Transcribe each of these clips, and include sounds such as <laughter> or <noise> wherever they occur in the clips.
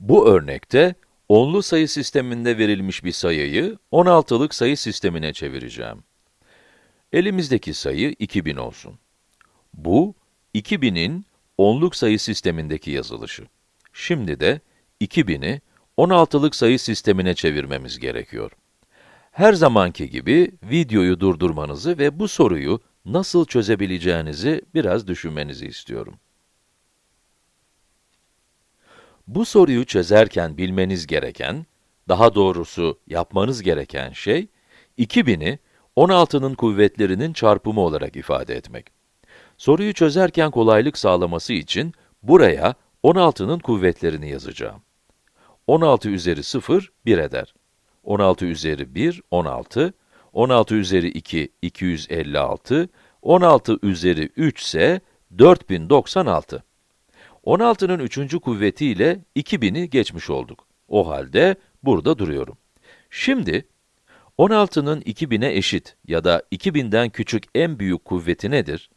Bu örnekte, onlu sayı sisteminde verilmiş bir sayıyı 16'lık sayı sistemine çevireceğim. Elimizdeki sayı 2000 olsun. Bu, 2000'in onluk sayı sistemindeki yazılışı. Şimdi de 2000'i 16'lık sayı sistemine çevirmemiz gerekiyor. Her zamanki gibi videoyu durdurmanızı ve bu soruyu nasıl çözebileceğinizi biraz düşünmenizi istiyorum. Bu soruyu çözerken bilmeniz gereken, daha doğrusu yapmanız gereken şey, 2000'i 16'nın kuvvetlerinin çarpımı olarak ifade etmek. Soruyu çözerken kolaylık sağlaması için buraya 16'nın kuvvetlerini yazacağım. 16 üzeri 0, 1 eder. 16 üzeri 1, 16. 16 üzeri 2, 256. 16 üzeri 3 ise 4096. 16'nın üçüncü kuvvetiyle 2000'i geçmiş olduk. O halde burada duruyorum. Şimdi, 16'nın 2000'e eşit ya da 2000'den küçük en büyük kuvveti nedir?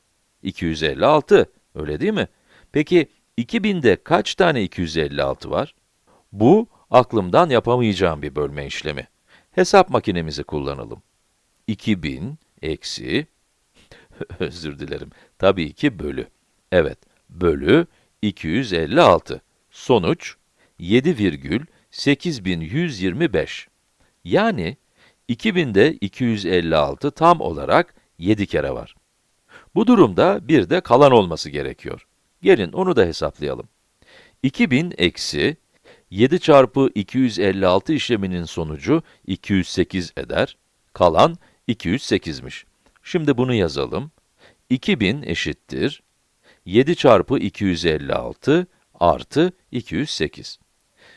256, öyle değil mi? Peki, 2000'de kaç tane 256 var? Bu, aklımdan yapamayacağım bir bölme işlemi. Hesap makinemizi kullanalım. 2000 eksi, <laughs> özür dilerim, tabii ki bölü. Evet, bölü 256. Sonuç, 7,8125. Yani, 2000'de 256 tam olarak 7 kere var. Bu durumda bir de kalan olması gerekiyor. Gelin onu da hesaplayalım. 2000 eksi 7 çarpı 256 işleminin sonucu 208 eder. Kalan 208'miş. Şimdi bunu yazalım. 2000 eşittir 7 çarpı 256 artı 208.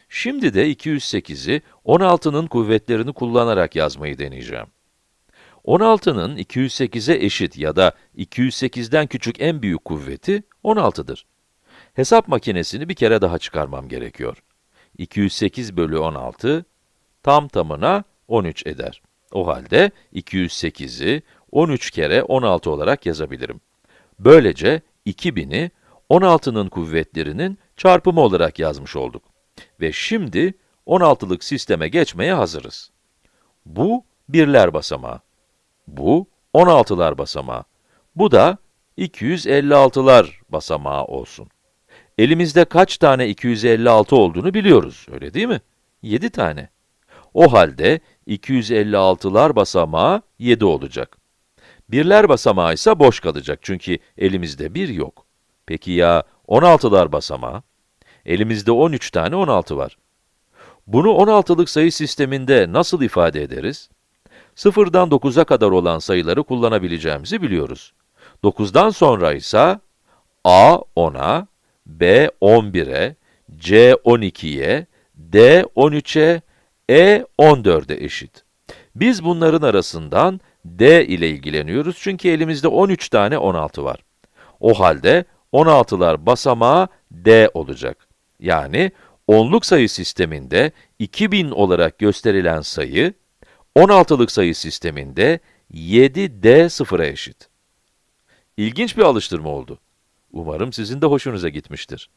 Şimdi de 208'i 16'nın kuvvetlerini kullanarak yazmayı deneyeceğim. 16'nın 208'e eşit ya da 208'den küçük en büyük kuvveti 16'dır. Hesap makinesini bir kere daha çıkarmam gerekiyor. 208 bölü 16, tam tamına 13 eder. O halde 208'i 13 kere 16 olarak yazabilirim. Böylece 2000'i 16'nın kuvvetlerinin çarpımı olarak yazmış olduk. Ve şimdi 16'lık sisteme geçmeye hazırız. Bu birler basamağı. Bu 16'lar basamağı. Bu da 256'lar basamağı olsun. Elimizde kaç tane 256 olduğunu biliyoruz, öyle değil mi? 7 tane. O halde 256'lar basamağı 7 olacak. Birler basamağı ise boş kalacak çünkü elimizde 1 yok. Peki ya 16'lar basamağı? Elimizde 13 tane 16 var. Bunu 16'lık sayı sisteminde nasıl ifade ederiz? 0'dan 9'a kadar olan sayıları kullanabileceğimizi biliyoruz. 9'dan sonra ise a 10'a, b 11'e, c 12'ye, d 13'e, e 14'e eşit. Biz bunların arasından d ile ilgileniyoruz çünkü elimizde 13 tane 16 var. O halde 16'lar basamağı d olacak. Yani onluk sayı sisteminde 2000 olarak gösterilen sayı, 16'lık sayı sisteminde 7d sıfıra eşit. İlginç bir alıştırma oldu. Umarım sizin de hoşunuza gitmiştir.